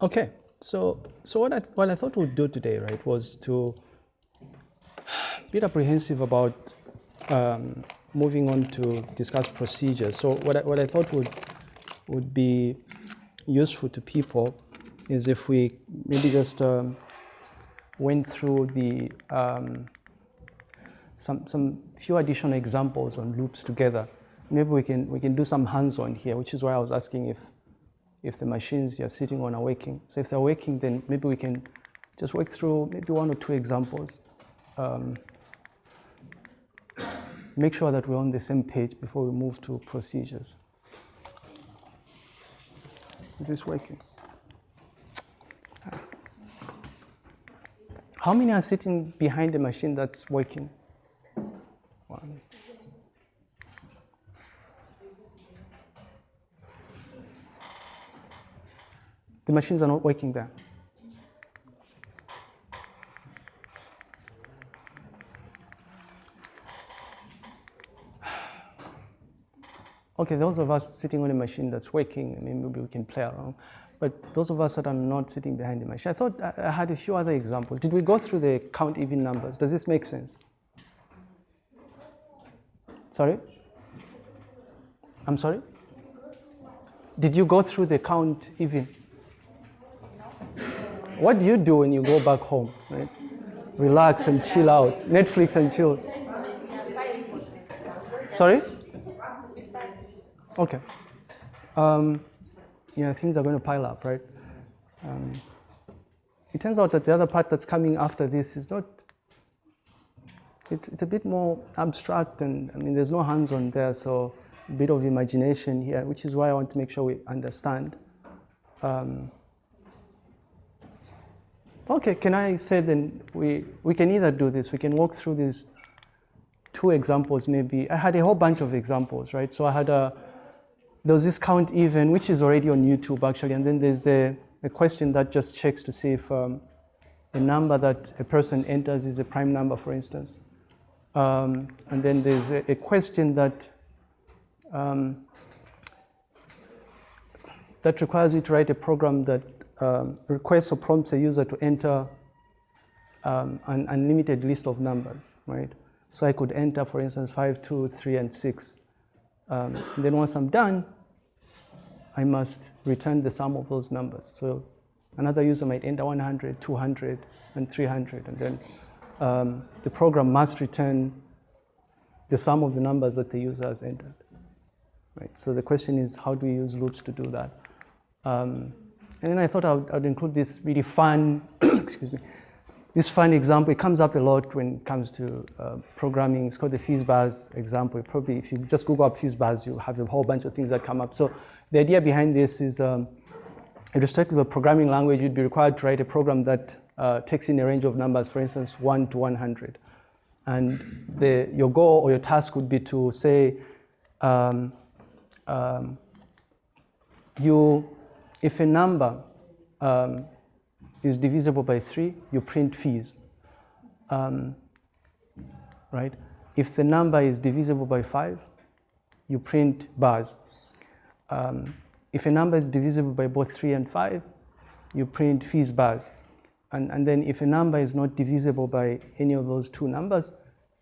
Okay, so so what I what I thought we'd do today, right, was to be apprehensive about um, moving on to discuss procedures. So what I, what I thought would would be useful to people is if we maybe just um, went through the um, some some few additional examples on loops together. Maybe we can we can do some hands-on here, which is why I was asking if if the machines you're sitting on are working. So if they're working, then maybe we can just work through maybe one or two examples. Um, make sure that we're on the same page before we move to procedures. Is this working? How many are sitting behind a machine that's working? One. The machines are not working there. Okay, those of us sitting on a machine that's working, I mean, maybe we can play around. But those of us that are not sitting behind the machine, I thought I had a few other examples. Did we go through the count even numbers? Does this make sense? Sorry? I'm sorry? Did you go through the count even? What do you do when you go back home? Right? Relax and chill out. Netflix and chill. Sorry? Okay. Um, yeah, things are going to pile up, right? Um, it turns out that the other part that's coming after this is not, it's, it's a bit more abstract and I mean, there's no hands-on there, so a bit of imagination here, which is why I want to make sure we understand. Um, okay, can I say then we, we can either do this, we can walk through these two examples maybe. I had a whole bunch of examples, right? So I had a, there was this count even, which is already on YouTube actually, and then there's a, a question that just checks to see if um, a number that a person enters is a prime number, for instance. Um, and then there's a, a question that um, that requires you to write a program that um, requests or prompts a user to enter um, an unlimited list of numbers, right? So I could enter, for instance, 5, 2, 3, and 6. Um, and then once I'm done, I must return the sum of those numbers. So another user might enter 100, 200, and 300, and then um, the program must return the sum of the numbers that the user has entered. Right. So the question is, how do we use loops to do that? Um, and then I thought I would, I would include this really fun, excuse me, this fun example, it comes up a lot when it comes to uh, programming. It's called the FizzBuzz example. Probably if you just Google up FizzBuzz, you have a whole bunch of things that come up. So the idea behind this is, um, with respect to the programming language, you'd be required to write a program that uh, takes in a range of numbers, for instance, 1 to 100. And the, your goal or your task would be to say, um, um, you, if a number um, is divisible by 3, you print fizz. Um, right? If the number is divisible by 5, you print buzz. Um, if a number is divisible by both 3 and 5, you print fizz buzz. And, and then if a number is not divisible by any of those two numbers,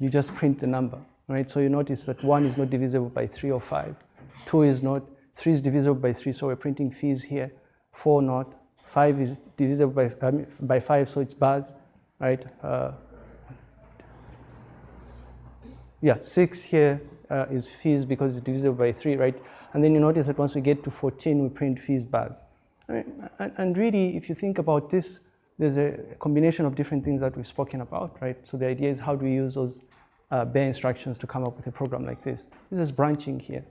you just print the number, right? So you notice that 1 is not divisible by 3 or 5. 2 is not, 3 is divisible by 3, so we're printing fizz here. 4 not, 5 is divisible by, um, by 5, so it's buzz, right? Uh, yeah, 6 here uh, is fizz because it's divisible by 3, right? And then you notice that once we get to 14, we print fizz buzz. I mean, and, and really, if you think about this, there's a combination of different things that we've spoken about, right? So the idea is how do we use those uh, bare instructions to come up with a program like this? This is branching here,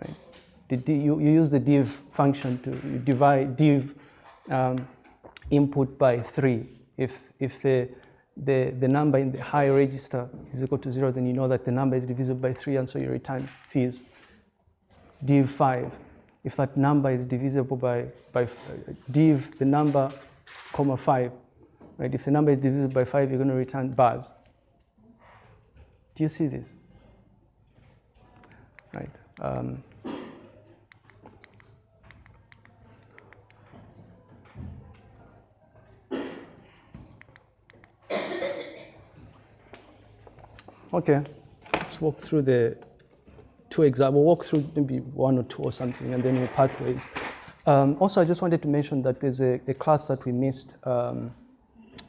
right? The, you, you use the div function to divide div um, input by three. If, if the, the, the number in the high register is equal to zero, then you know that the number is divisible by three, and so you return fizz. Div five, if that number is divisible by, by div the number, comma five, right? If the number is divisible by five, you're going to return buzz. Do you see this? Right. Um, Okay, let's walk through the two examples. We'll walk through maybe one or two or something, and then we'll part ways. Um, also, I just wanted to mention that there's a, a class that we missed um,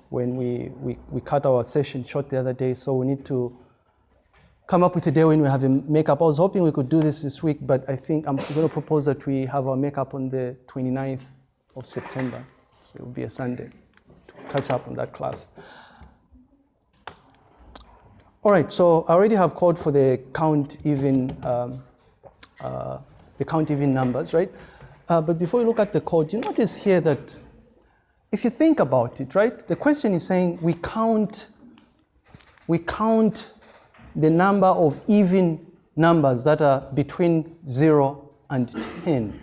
when we, we, we cut our session short the other day, so we need to come up with a day when we have a makeup. I was hoping we could do this this week, but I think I'm going to propose that we have our makeup on the 29th of September. So it will be a Sunday to catch up on that class. All right, so I already have called for the count even, um, uh, the count even numbers, right? Uh, but before you look at the code, you notice here that if you think about it, right, the question is saying we count, we count the number of even numbers that are between 0 and 10.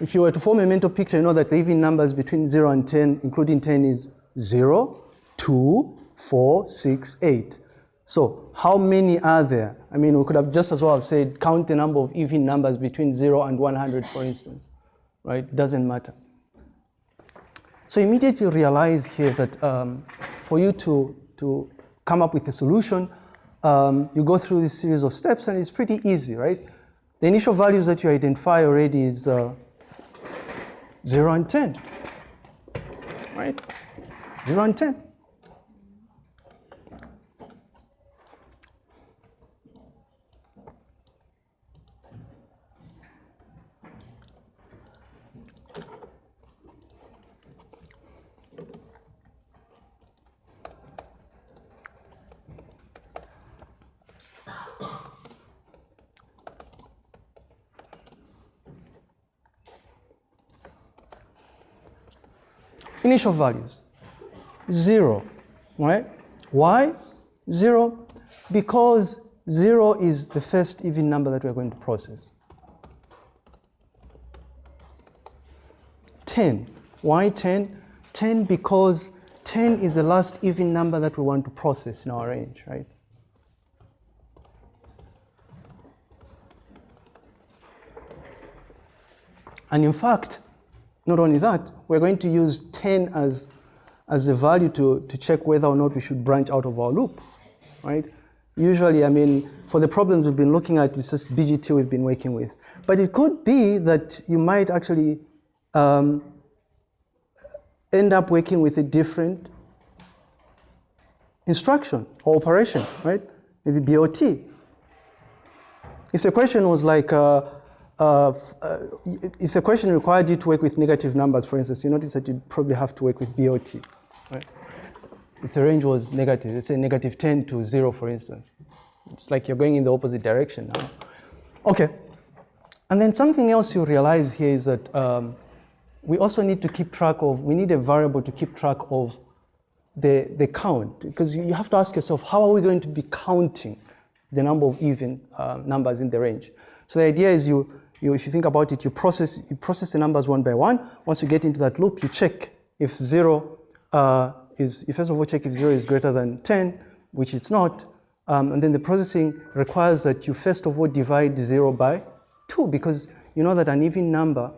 If you were to form a mental picture, you know that the even numbers between 0 and 10, including 10, is 0, 2, 4, 6, 8. So how many are there? I mean, we could have just as well have said count the number of even numbers between 0 and 100, for instance, right? Doesn't matter. So immediately realize here that um, for you to, to come up with a solution, um, you go through this series of steps and it's pretty easy, right? The initial values that you identify already is uh, 0 and 10, right? 0 and 10. Initial values. Zero, right? Why? Zero, because zero is the first even number that we're going to process. 10, why 10? 10 because 10 is the last even number that we want to process in our range, right? And in fact, not only that, we're going to use 10 as, as a value to, to check whether or not we should branch out of our loop, right? Usually, I mean, for the problems we've been looking at, it's just BGT we've been working with. But it could be that you might actually um, end up working with a different instruction or operation, right? Maybe BLT. If the question was like, uh, uh, uh, if the question required you to work with negative numbers, for instance, you notice that you probably have to work with BLT, right? If the range was negative, let's say negative 10 to 0, for instance. It's like you're going in the opposite direction now. Okay. And then something else you realize here is that um, we also need to keep track of, we need a variable to keep track of the, the count. Because you have to ask yourself, how are we going to be counting the number of even uh, numbers in the range? So the idea is you, you, if you think about it, you process, you process the numbers one by one. Once you get into that loop, you check if zero uh, is, you first of all check if zero is greater than 10, which it's not. Um, and then the processing requires that you first of all divide zero by two, because you know that an even number,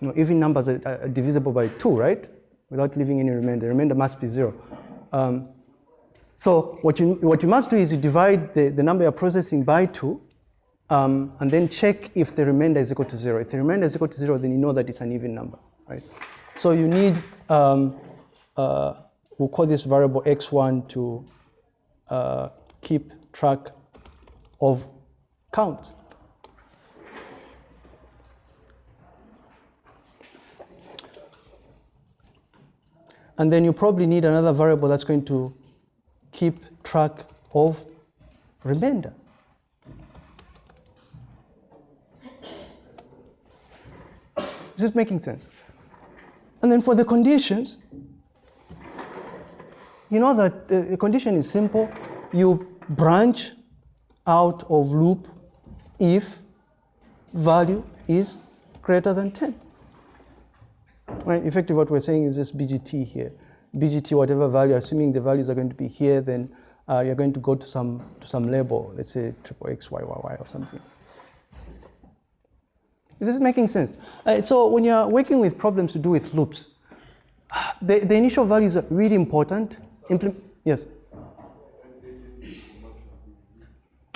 you know, even numbers are, are divisible by two, right? Without leaving any remainder. The remainder must be zero. Um, so what you, what you must do is you divide the, the number you're processing by two, um, and then check if the remainder is equal to zero. If the remainder is equal to zero, then you know that it's an even number, right? So you need, um, uh, we'll call this variable x1 to uh, keep track of count. And then you probably need another variable that's going to keep track of remainder. Is this making sense? And then for the conditions, you know that the condition is simple. You branch out of loop if value is greater than 10. Right? Effectively, what we're saying is this BGT here. BGT, whatever value, assuming the values are going to be here, then uh, you're going to go to some, to some label, let's say triple X, Y, Y, Y or something. Is this making sense? Uh, so when you're working with problems to do with loops, the, the initial values are really important. Implement, yes.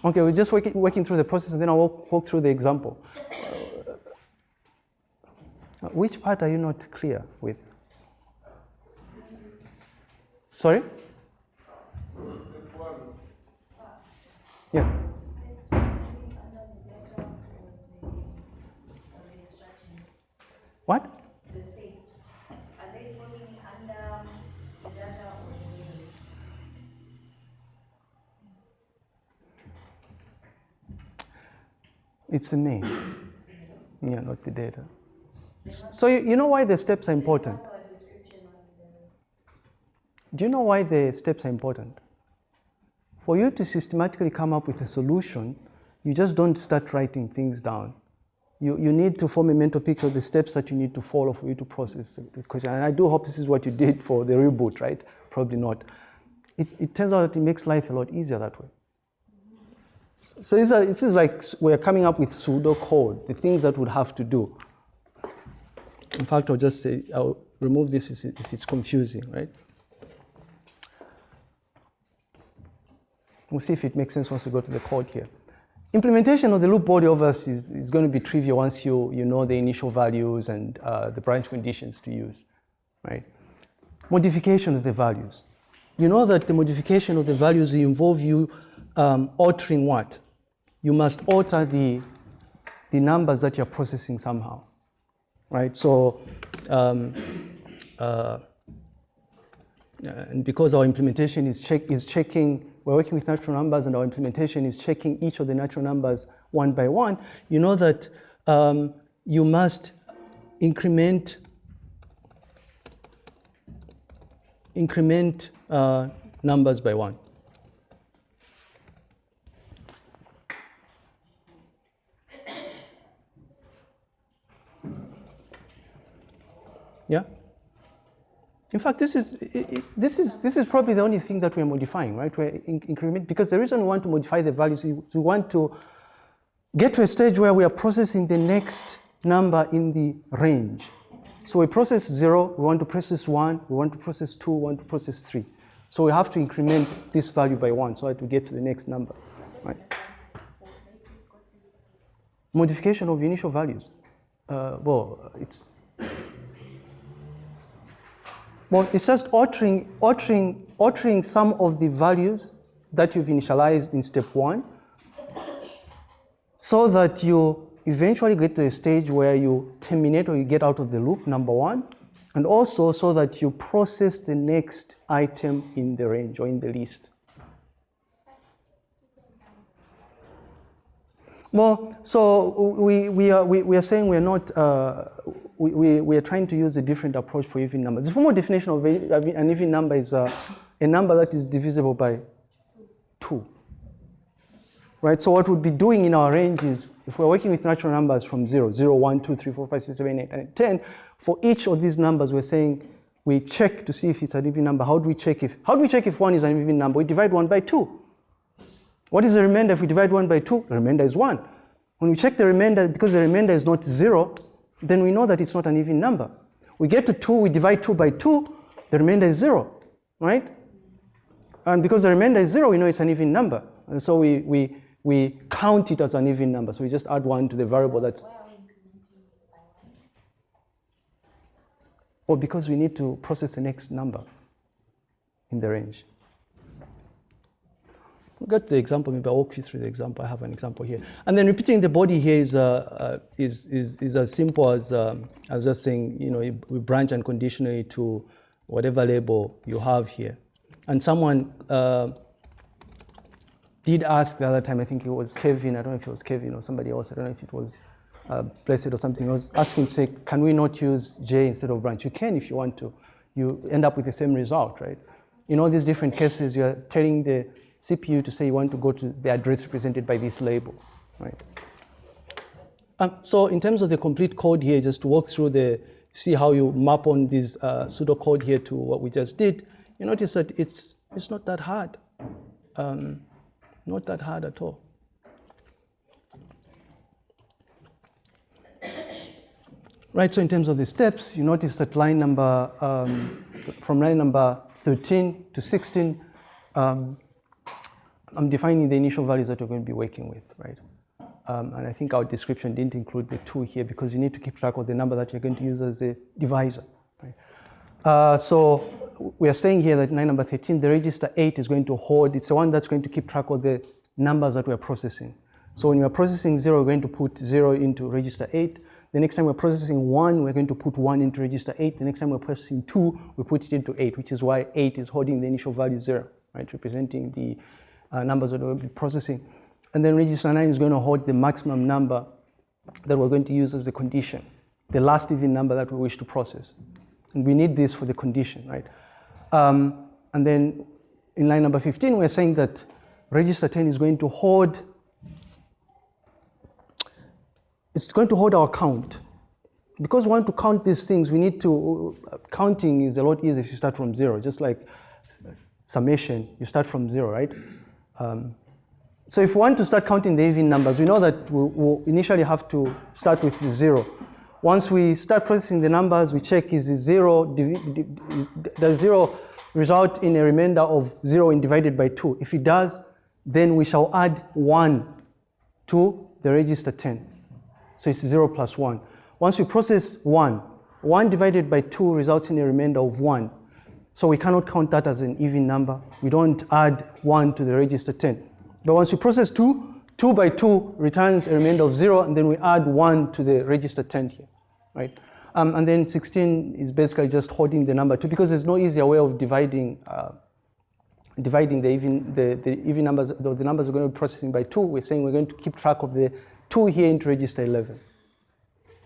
Okay, we're just working, working through the process and then I'll walk, walk through the example. Uh, which part are you not clear with? Sorry? Yes. What? The steps, are they falling under the data or the? It's the main. Yeah, not the data. So you, you know why the steps are important? What's our description on the? Do you know why the steps are important? For you to systematically come up with a solution, you just don't start writing things down. You, you need to form a mental picture of the steps that you need to follow for you to process the question. And I do hope this is what you did for the reboot, right? Probably not. It, it turns out that it makes life a lot easier that way. So this is, this is like we're coming up with pseudo code, the things that would have to do. In fact, I'll just say, I'll remove this if if it's confusing, right? We'll see if it makes sense once we go to the code here. Implementation of the loop body obviously is, is going to be trivial once you, you know the initial values and uh, the branch conditions to use, right? Modification of the values. You know that the modification of the values will involve you um, altering what? You must alter the, the numbers that you're processing somehow, right? So, um, uh, and because our implementation is, check, is checking, we're working with natural numbers and our implementation is checking each of the natural numbers one by one, you know that um, you must increment, increment uh, numbers by one. Yeah? In fact, this is, this, is, this is probably the only thing that we're modifying, right? We're in- increment, because the reason we want to modify the values is we want to get to a stage where we are processing the next number in the range. So we process zero, we want to process one, we want to process two, we want to process three. So we have to increment this value by one so that we get to the next number, right? Modification of initial values. Uh, well, it's well, it's just altering, altering, altering some of the values that you've initialized in step one so that you eventually get to a stage where you terminate or you get out of the loop, number one, and also so that you process the next item in the range or in the list. Well, so we, we, are, we, we are saying we're not, uh, we, we, are trying to use a different approach for even numbers. The formal definition of an even number is uh, a number that is divisible by two. Right, so what we'd be doing in our range is, if we're working with natural numbers from 0, 0, 1, 2, 3, 4, 5, 6, 7, 8, and 10, for each of these numbers, we're saying we check to see if it's an even number. How do we check if, how do we check if one is an even number? We divide 1 by 2. What is the remainder if we divide 1 by 2? The remainder is 1. When we check the remainder, because the remainder is not 0, then we know that it's not an even number. We get to 2, we divide 2 by 2, the remainder is 0, right? And because the remainder is 0, we know it's an even number. And so we, we, we count it as an even number. So we just add 1 to the variable that's. Well, because we need to process the next number in the range. Get to the example, maybe I'll walk you through the example. I have an example here. And then repeating the body here is, uh, uh, is, is, is as simple as, um, as just saying, you know, we branch unconditionally to whatever label you have here. And someone uh, did ask the other time, I think it was Kevin, I don't know if it was Kevin or somebody else, I don't know if it was uh, Blessed or something, I was asking to say, can we not use J instead of branch? You can if you want to. You end up with the same result, right? In all these different cases, you're telling the CPU to say you want to go to the address represented by this label, right? Um, so in terms of the complete code here, just to walk through the, see how you map on this uh, pseudocode here to what we just did, you notice that it's, it's not that hard. Um, not that hard at all. Right, so in terms of the steps, you notice that line number um, from line number 13 to 16, um, I'm defining the initial values that we're going to be working with, right? Um, and I think our description didn't include the two here because you need to keep track of the number that you're going to use as a divisor. Right? Uh, so we are saying here that line number 13, the register 8 is going to hold, it's the one that's going to keep track of the numbers that we're processing. So when you're processing 0, we're going to put 0 into register 8. The next time we're processing 1, we're going to put 1 into register 8. The next time we're processing 2, we put it into 8, which is why 8 is holding the initial value 0, right, representing the uh, numbers that we'll be processing. And then register 9 is going to hold the maximum number that we're going to use as a condition, the last even number that we wish to process. And we need this for the condition, right? Um, and then in line number 15, we're saying that register 10 is going to hold, it's going to hold our count. Because we want to count these things, we need to, counting is a lot easier if you start from zero, just like summation, you start from zero, right? Um, so if we want to start counting the even numbers, we know that we'll, we'll initially have to start with zero. Once we start processing the numbers, we check is zero, does zero result in a remainder of zero when divided by two? If it does, then we shall add one to the register 10. So it's zero plus one. Once we process one, one divided by two results in a remainder of one. So we cannot count that as an even number. We don't add one to the register 10. But once we process two, 2 by 2 returns a remainder of 0, and then we add 1 to the register 10 here, right? Um, and then 16 is basically just holding the number 2 because there's no easier way of dividing uh, dividing the even, the, the even numbers, the, the numbers we're going to be processing by 2. We're saying we're going to keep track of the 2 here into register 11,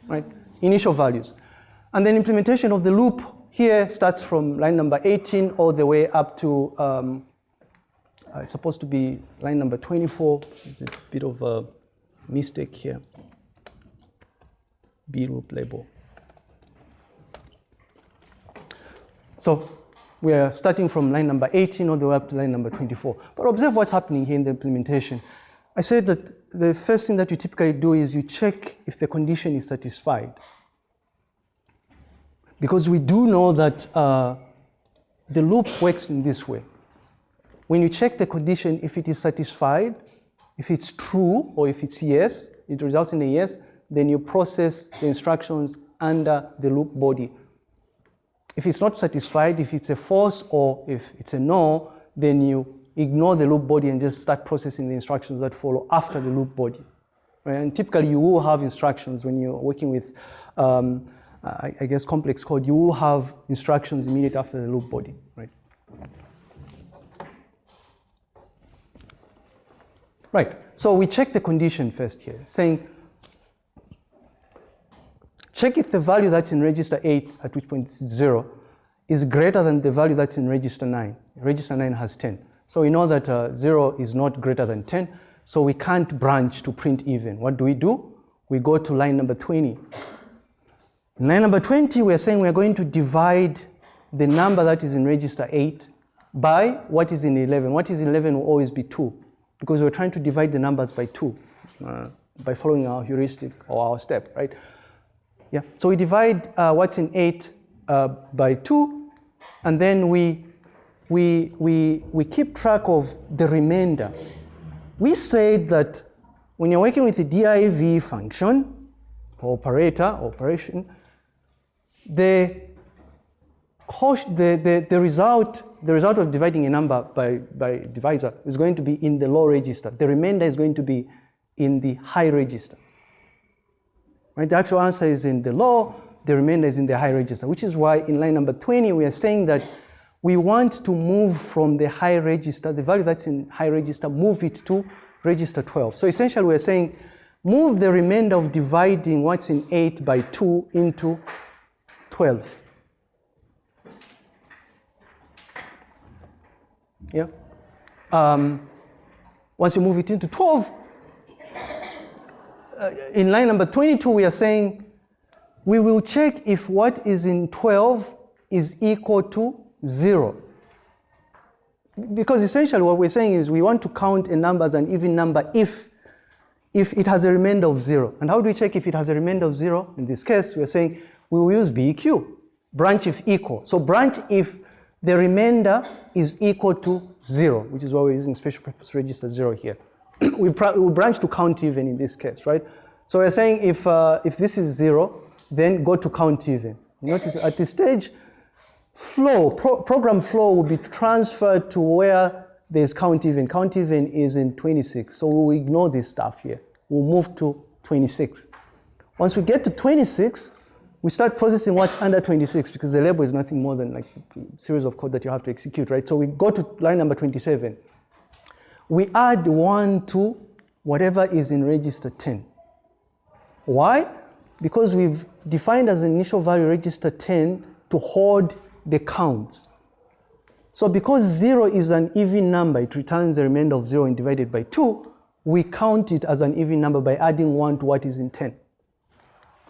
right? Initial values. And then implementation of the loop here starts from line number 18 all the way up to um, uh, it's supposed to be line number 24. There's a bit of a mistake here. B loop label. So we are starting from line number 18 all the way up to line number 24. But observe what's happening here in the implementation. I said that the first thing that you typically do is you check if the condition is satisfied. Because we do know that uh, the loop works in this way. When you check the condition, if it is satisfied, if it's true or if it's yes, it results in a yes, then you process the instructions under the loop body. If it's not satisfied, if it's a false or if it's a no, then you ignore the loop body and just start processing the instructions that follow after the loop body. Right? And typically you will have instructions when you're working with, um, I, I guess, complex code, you will have instructions immediate after the loop body. Right? Right, so we check the condition first here, saying, check if the value that's in register 8, at which point it's 0, is greater than the value that's in register 9. Register 9 has 10. So we know that uh, 0 is not greater than 10, so we can't branch to print even. What do we do? We go to line number 20. In line number 20, we're saying we're going to divide the number that is in register 8 by what is in 11. What is in 11 will always be 2 because we're trying to divide the numbers by two uh, by following our heuristic or our step, right? Yeah, so we divide uh, what's in eight uh, by two, and then we, we, we, we keep track of the remainder. We said that when you're working with the div function, or operator, operation, the, the, the, result the result of dividing a number by, by divisor is going to be in the low register. The remainder is going to be in the high register. Right? The actual answer is in the low, the remainder is in the high register, which is why in line number 20, we are saying that we want to move from the high register, the value that's in high register, move it to register 12. So essentially we're saying move the remainder of dividing what's in 8 by 2 into 12. Yeah. Um, once you move it into 12, uh, in line number 22, we are saying we will check if what is in 12 is equal to 0. Because essentially what we're saying is we want to count a number as an even number if, if it has a remainder of 0. And how do we check if it has a remainder of 0? In this case, we're saying we will use BEQ. branch if equal. So branch if the remainder is equal to zero, which is why we're using special purpose register zero here. we, we branch to count even in this case, right? So we're saying if, uh, if this is zero, then go to count even. Notice at this stage, flow, pro program flow will be transferred to where there's count even. Count even is in 26, so we'll ignore this stuff here. We'll move to 26. Once we get to 26, we start processing what's under 26 because the label is nothing more than like a series of code that you have to execute, right? So we go to line number 27. We add one to whatever is in register 10. Why? Because we've defined as an initial value register 10 to hold the counts. So because zero is an even number, it returns the remainder of zero and divided by two, we count it as an even number by adding one to what is in 10.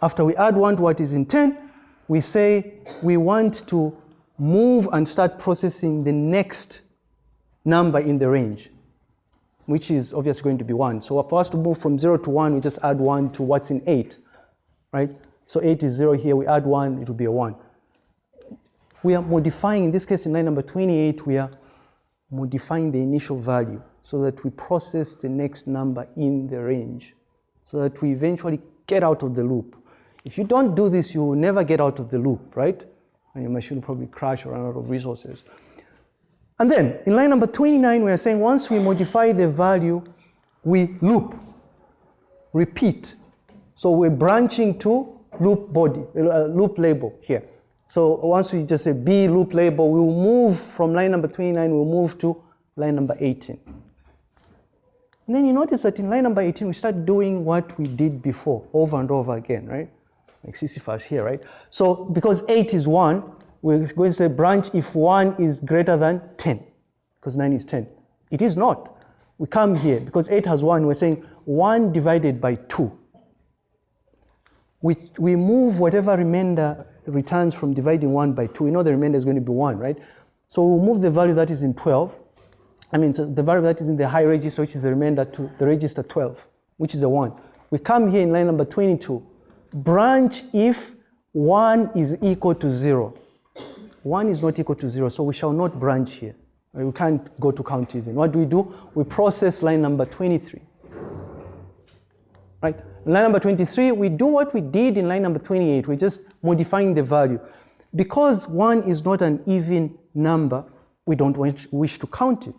After we add one to what is in 10, we say we want to move and start processing the next number in the range, which is obviously going to be one. So for us to move from zero to one, we just add one to what's in eight, right? So eight is zero here, we add one, it will be a one. We are modifying, in this case in line number 28, we are modifying the initial value so that we process the next number in the range so that we eventually get out of the loop. If you don't do this, you will never get out of the loop, right? And your machine will probably crash or run out of resources. And then in line number 29, we are saying once we modify the value, we loop, repeat. So we're branching to loop body, uh, loop label here. So once we just say B loop label, we'll move from line number 29, we'll move to line number 18. And then you notice that in line number 18, we start doing what we did before over and over again, right? Like Sisyphus here, right? So because 8 is 1, we're going to say branch if 1 is greater than 10, because 9 is 10. It is not. We come here, because 8 has 1, we're saying 1 divided by 2. We, we move whatever remainder returns from dividing 1 by 2. We know the remainder is going to be 1, right? So we'll move the value that is in 12. I mean, so the value that is in the high register, which is the remainder to the register 12, which is a 1. We come here in line number 22 branch if 1 is equal to 0. 1 is not equal to 0, so we shall not branch here. We can't go to count even. What do we do? We process line number 23. Right? line number 23, we do what we did in line number 28. We're just modifying the value. Because 1 is not an even number, we don't wish to count it.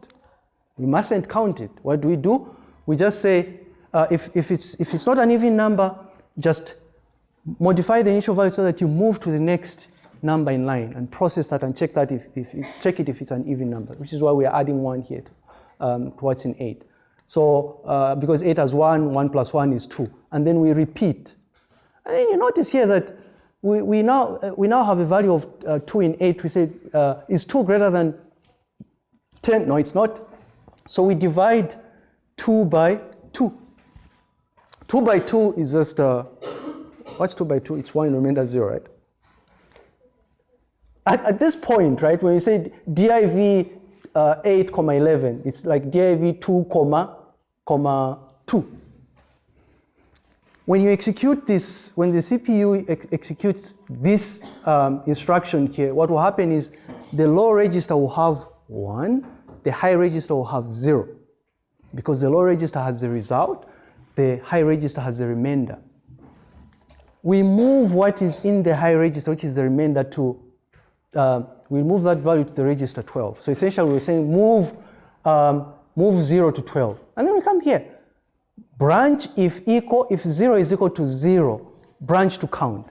We mustn't count it. What do we do? We just say, uh, if, if, it's, if it's not an even number, just modify the initial value so that you move to the next number in line and process that and check that if, if, check it if it's an even number, which is why we are adding one here to, um, to what's in eight. So uh, because eight has one, one plus one is two, and then we repeat. And then you notice here that we, we, now, uh, we now have a value of uh, two in eight. We say, uh, is two greater than 10? No, it's not. So we divide two by two. Two by two is just uh, What's 2 by 2? It's 1 remainder 0, right? At, at this point, right, when you say div uh, 8, comma 11, it's like div 2, comma, comma 2. When you execute this, when the CPU ex executes this um, instruction here, what will happen is the low register will have 1, the high register will have 0. Because the low register has the result, the high register has the remainder we move what is in the high register, which is the remainder to, uh, we move that value to the register 12. So essentially we're saying move, um, move 0 to 12. And then we come here. Branch if equal, if 0 is equal to 0, branch to count.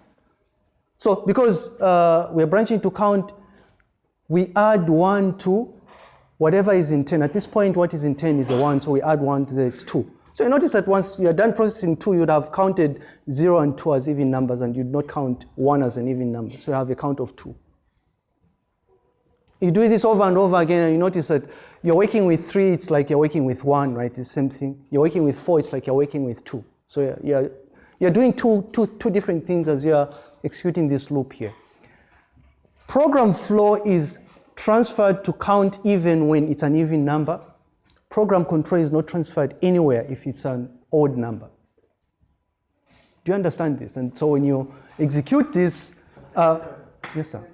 So because uh, we're branching to count, we add 1 to whatever is in 10. At this point, what is in 10 is a 1, so we add 1 to this 2. So you notice that once you're done processing two, you'd have counted zero and two as even numbers and you'd not count one as an even number. So you have a count of two. You do this over and over again and you notice that you're working with three, it's like you're working with one, right? It's the same thing. You're working with four, it's like you're working with two. So you're, you're doing two, two, two different things as you're executing this loop here. Program flow is transferred to count even when it's an even number program control is not transferred anywhere if it's an odd number. Do you understand this? And so when you execute this, uh, Yes, sir.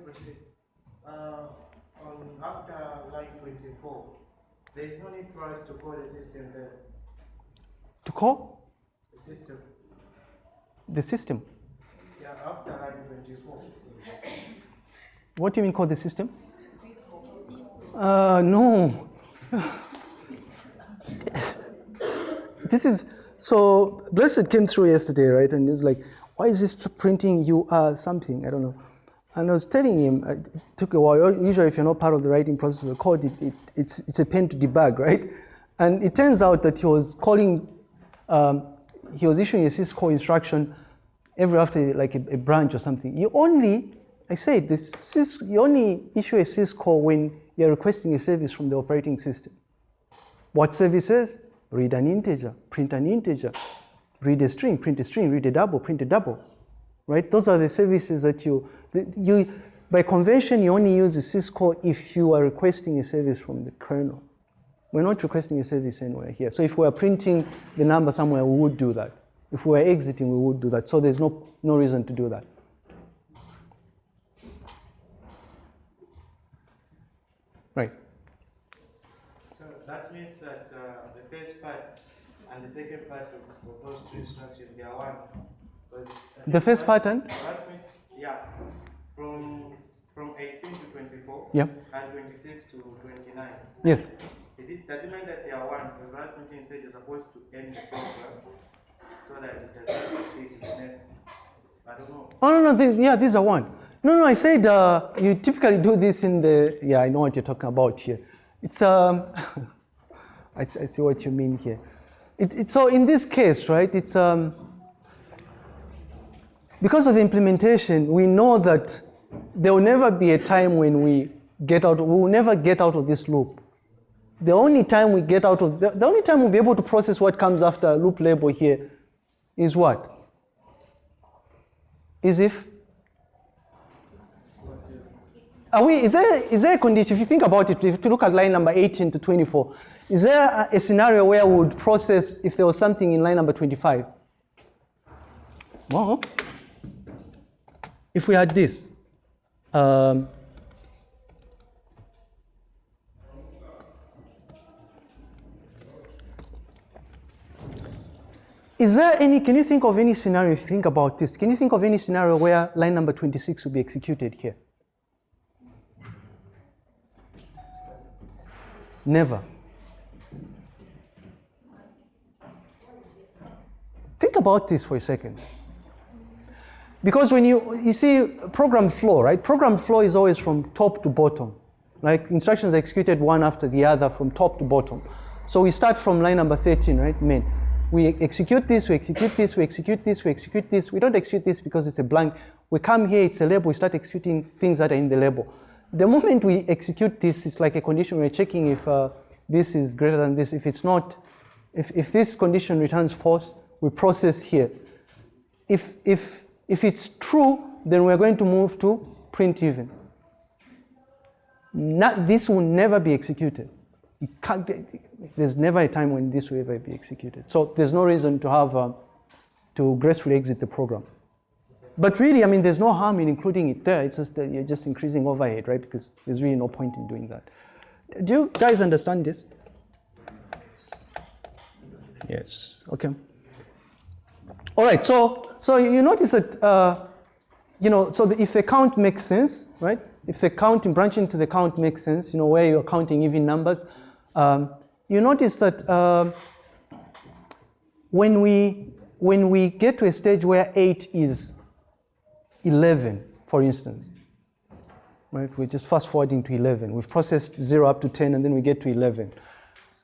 Uh, on after line 24, there is no need for us to call the system there. To call The system. the system. Yeah, after line 24. What do you mean call the system? Uh, no. This is so blessed came through yesterday, right? And he's like, why is this printing you are something? I don't know. And I was telling him, uh, it took a while. Usually, if you're not part of the writing process of the code, it, it, it's, it's a pain to debug, right? And it turns out that he was calling, um, he was issuing a syscall instruction every after like a, a branch or something. You only, I said, this you only issue a syscall when you're requesting a service from the operating system. What services? Read an integer, print an integer, read a string, print a string, read a double, print a double, right? Those are the services that you, you by convention, you only use syscall if you are requesting a service from the kernel. We're not requesting a service anywhere here. So if we are printing the number somewhere, we would do that. If we were exiting, we would do that. So there's no, no reason to do that. Right. That means that uh, the first part and the second part of, of those two instructions, they are one. 'Cause, uh, The first last week, yeah, from from 18 to 24 Yeah. and 26 to 29. Yes. Is it does it mean that they are one? Because last meeting said you're supposed to end the program so that it does not proceed to the next. I don't know. Oh, no, no, th- yeah, these are one. No, no, I said uh, you typically do this in the, yeah, I know what you're talking about here. It's, um, I, I see what you mean here. It, it, so in this case, right, it's, um, because of the implementation, we know that there will never be a time when we get out, we will never get out of this loop. The only time we get out of, the, the only time we'll be able to process what comes after loop label here is what? Is if are we, is, there, is there a condition, if you think about it, if you look at line number 18 to 24, is there a, scenario where we would process if there was something in line number 25? Well, if we had this, um, Is there any, can you think of any scenario, if you think about this, can you think of any scenario where line number 26 will be executed here? Never. About this for a second. Because when you, you see program flow, right? Program flow is always from top to bottom. Like instructions are executed one after the other from top to bottom. So we start from line number 13, right? Main. We execute this, we execute this, we execute this, we execute this. We don't execute this because it's a blank. We come here, it's a label, we start executing things that are in the label. The moment we execute this, it's like a condition we're checking if uh, this is greater than this. If it's not, if, if this condition returns false, we process here. If, if, if it's true, then we're going to move to print even. Not, this will never be executed. You can't, there's never a time when this will ever be executed. So there's no reason to have, uh, to gracefully exit the program. But really, I mean, there's no harm in including it there. It's just that you're just increasing overhead, right? Because there's really no point in doing that. Do you guys understand this? Yes. Okay. All right. So, so you notice that, uh, you know, so the, if the count makes sense, right? If the counting branching to the count makes sense, you know, where you're counting even numbers, um, you notice that um, when we when we get to a stage where eight is 11, for instance, right? We're just fast forwarding to 11. We've processed 0 up to 10, and then we get to 11.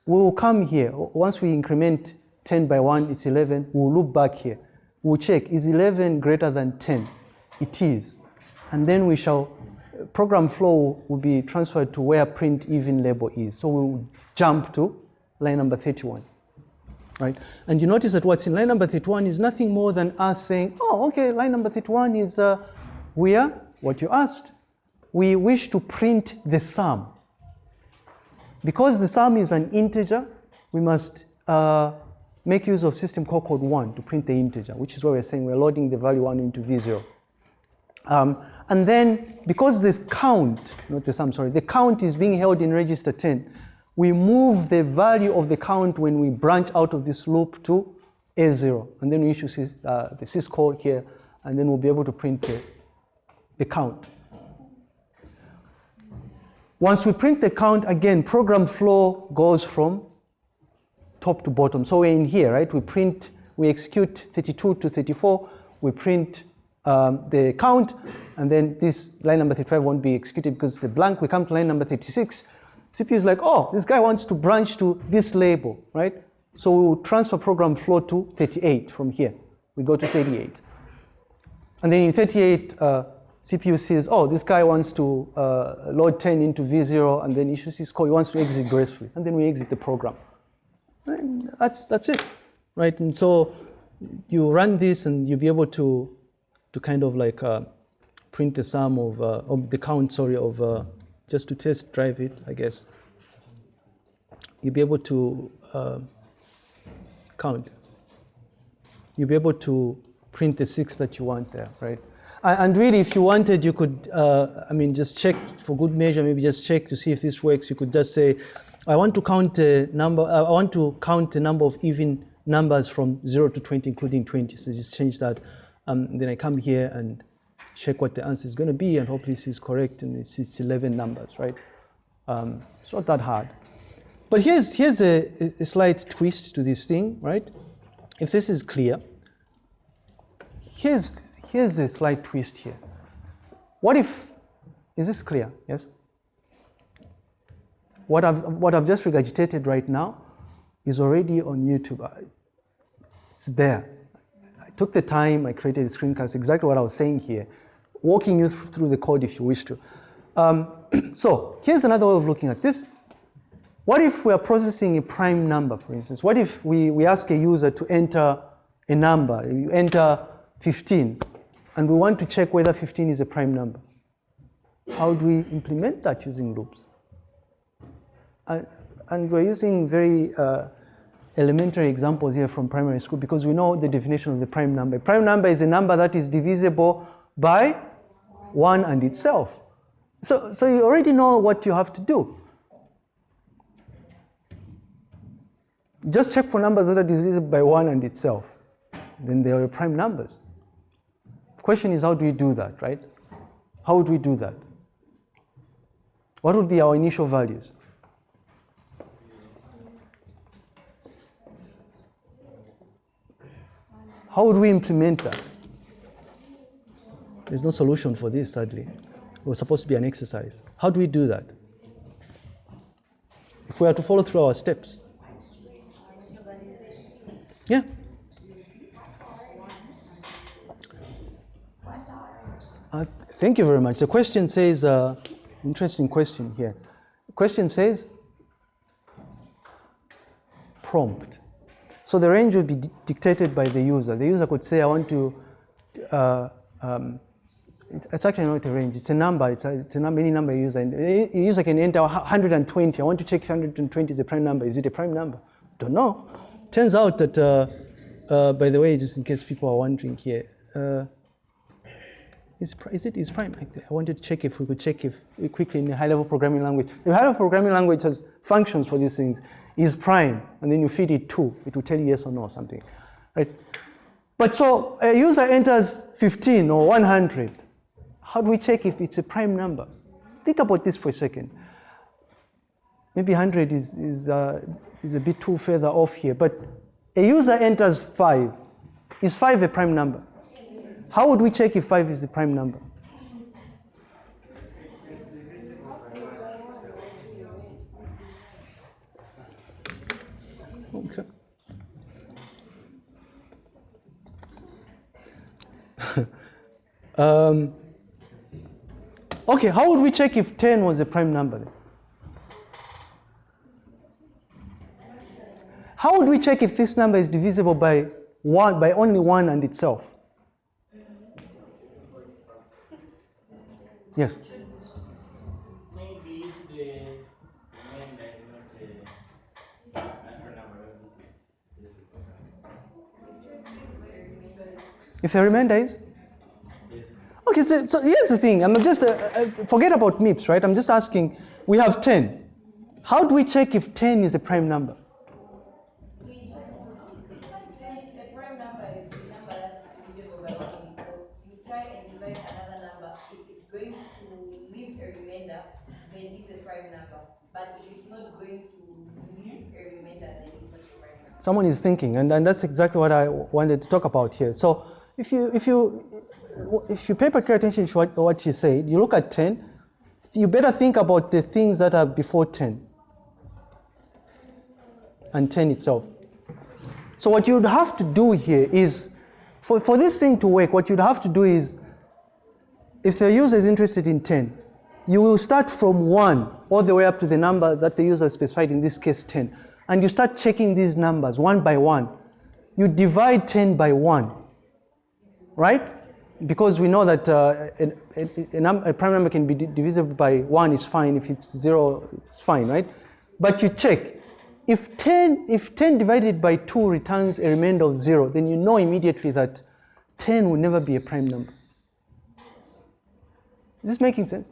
We will come here. Once we increment 10 by 1, is 11. We'll look back here. We'll check, is 11 greater than 10? It is. And then we shall, program flow will be transferred to where print even label is. So we'll jump to line number 31 right? And you notice that what's in line number 31 is nothing more than us saying, oh, okay, line number 31 is uh, where, what you asked, we wish to print the sum. Because the sum is an integer, we must uh, make use of system call code 1 to print the integer, which is why we're saying we're loading the value 1 into V0. Um, And then because this count, not the sum, sorry, the count is being held in register 10, we move the value of the count when we branch out of this loop to A0. And then we issue uh, the syscall here, and then we'll be able to print the, the count. Once we print the count, again, program flow goes from top to bottom. So we're in here, right? We print, we execute 32 to 34, we print um, the count, and then this line number 35 won't be executed because it's a blank. We come to line number 36. CPU is like, oh, this guy wants to branch to this label, right? So we will transfer program flow to 38 from here. We go to 38. And then in 38, uh, CPU says, oh, this guy wants to uh, load 10 into V0 and then issues syscall. He wants to exit gracefully. And then we exit the program. And that's, that's it, right? And so you run this and you'll be able to, to kind of like uh, print the sum of, uh, of the count, sorry, of uh, just to test drive it, I guess. You'll be able to uh, count. You'll be able to print the six that you want there, right? And really, if you wanted, you could, uh, I mean, just check for good measure, maybe just check to see if this works. You could just say, I want to count a number, uh, I want to count the number of even numbers from 0 to 20, including 20. So just change that. Um, then I come here and check what the answer is going to be, and hopefully this is correct, and it's, it's 11 numbers, right? Um, it's not that hard. But here's, here's a, a slight twist to this thing, right? If this is clear, here's, here's a slight twist here. What if, is this clear? Yes? What I've, what I've just regurgitated right now is already on YouTube. It's there. I took the time, I created a screencast, exactly what I was saying here, walking you th- through the code if you wish to. Um, so here's another way of looking at this. What if we are processing a prime number, for instance? What if we, we ask a user to enter a number? You enter 15, and we want to check whether 15 is a prime number. How do we implement that using loops? And, we're using very uh, elementary examples here from primary school because we know the definition of the prime number. Prime number is a number that is divisible by 1 and itself. So, so you already know what you have to do. Just check for numbers that are divisible by 1 and itself. Then they are prime numbers. The question is, how do we do that, right? How would we do that? What would be our initial values? How would we implement that? There's no solution for this, sadly. It was supposed to be an exercise. How do we do that? If we are to follow through our steps. Yeah. Uh, thank you very much. The question says, uh, interesting question here. The question says, prompt. So the range would be di- dictated by the user. The user could say, I want to, uh, um, it's, it's actually not a range, it's a number, it's a, it's a number, any number you use. And a user can enter 120. I want to check if 120 is a prime number. Is it a prime number? Don't know. Turns out that, uh, uh, by the way, just in case people are wondering here, uh, is, is it is prime? I wanted to check if we could check if quickly in a high-level programming language. If high-level programming language has functions for these things, is prime, and then you feed it two, it will tell you yes or no or something, right? But so a user enters 15 or 100. How do we check if it's a prime number? Think about this for a second. Maybe 100 is, is, uh, is a bit too further off here, but a user enters 5. Is 5 a prime number? How would we check if 5 is a prime number? Um, okay, how would we check if 10 was a prime number? Then? How would we check if this number is divisible by one by only one and itself? Yes. Maybe if the remainder is Okay, so, so here's the thing. I'm just, uh, uh, forget about MIPS, right? I'm just asking, we have 10. How do we check if 10 is a prime number? Since a prime number is a number that's divisible by one, so you try and divide another number. If it's going to leave a remainder, then it's a prime number. But it's not going to leave a remainder, then it's not a prime number. Someone is thinking, and, and that's exactly what I wanted to talk about here. So if you, if you, if you pay particular attention to what, what she said, you look at 10, you better think about the things that are before 10 and 10 itself. So what you'd have to do here is, for, for this thing to work, what you'd have to do is, if the user is interested in 10, you will start from 1 all the way up to the number that the user specified, in this case 10. And you start checking these numbers one by one. You divide 10 by 1, right? Because we know that uh, a, a, a, prime number can be di- divisible by 1 is fine. If it's 0, it's fine, right? But you check. If 10, if 10 divided by 2 returns a remainder of 0, then you know immediately that 10 will never be a prime number. Is this making sense?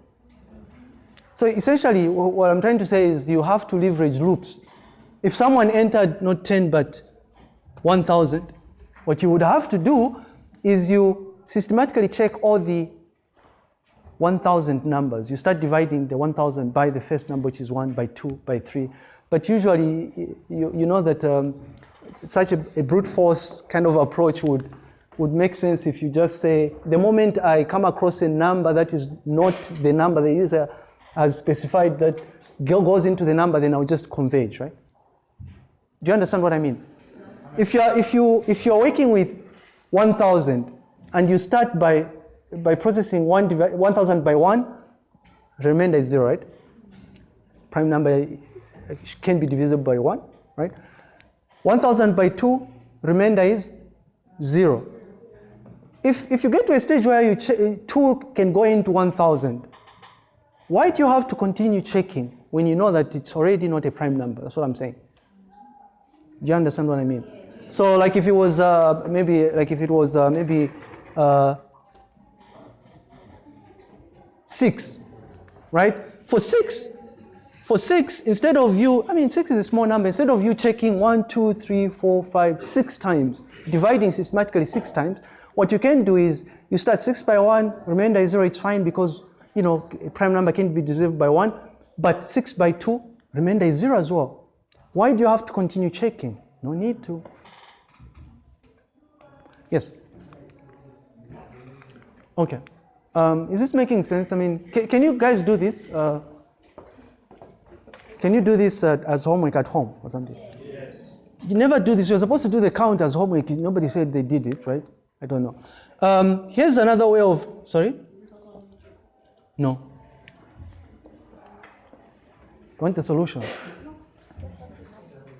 So essentially, wh- what I'm trying to say is you have to leverage loops. If someone entered not 10 but 1000, what you would have to do is you systematically check all the 1000 numbers. You start dividing the 1000 by the first number, which is 1, by 2, by 3. But usually, you, you know that um, such a, a brute force kind of approach would, would make sense if you just say, the moment I come across a number that is not the number the user has specified that go- goes into the number, then I'll just converge, right? Do you understand what I mean? If you're, if you, if you're working with 1,000 and you start by, by processing one divi- 1,000 by 1, remainder is 0, right? Prime number can be divisible by 1, right? 1,000 by 2, remainder is 0. If, if you get to a stage where you che- 2 can go into 1,000, why do you have to continue checking when you know that it's already not a prime number? That's what I'm saying. Do you understand what I mean? So, like if it was uh, maybe, like if it was uh, maybe uh, six, right? For six, for six, instead of you, I mean, six is a small number. Instead of you checking one, two, three, four, five, six times, dividing systematically six times, what you can do is you start six by one, remainder is zero. It's fine because you know a prime number can be divisible by one, but six by two, remainder is zero as well. Why do you have to continue checking? No need to. Yes. Okay. Um, is this making sense? I mean, ca- can you guys do this? Uh, can you do this uh, as homework at home or something? Yes. You never do this. You're supposed to do the count as homework. Nobody said they did it, right? I don't know. Um, here's another way of. Sorry. No. You want the solutions?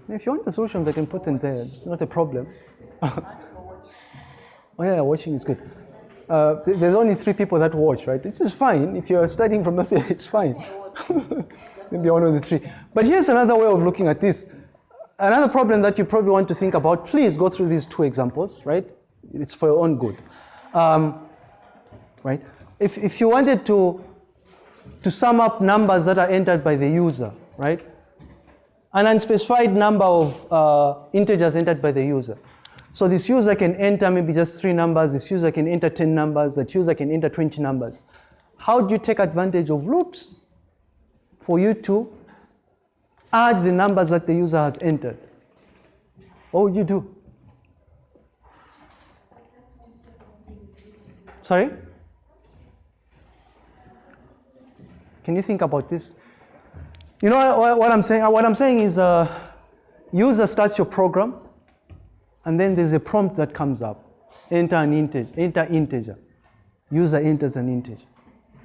If you want the solutions, I can put them there. It's not a problem. oh yeah, watching is good. Uh, th- there's only three people that watch, right? This is fine. If you're studying from us, it's fine. Maybe one of the three. But here's another way of looking at this. Another problem that you probably want to think about. Please go through these two examples, right? It's for your own good, um, right? If if you wanted to to sum up numbers that are entered by the user, right? An unspecified number of uh, integers entered by the user. So this user can enter maybe just three numbers, this user can enter 10 numbers, that user can enter 20 numbers. How do you take advantage of loops for you to add the numbers that the user has entered? What would you do? Sorry? Can you think about this? You know what, I'm saying? What I'm saying is, uh, user starts your program, and then there's a prompt that comes up. Enter an integer. Enter integer. User enters an integer.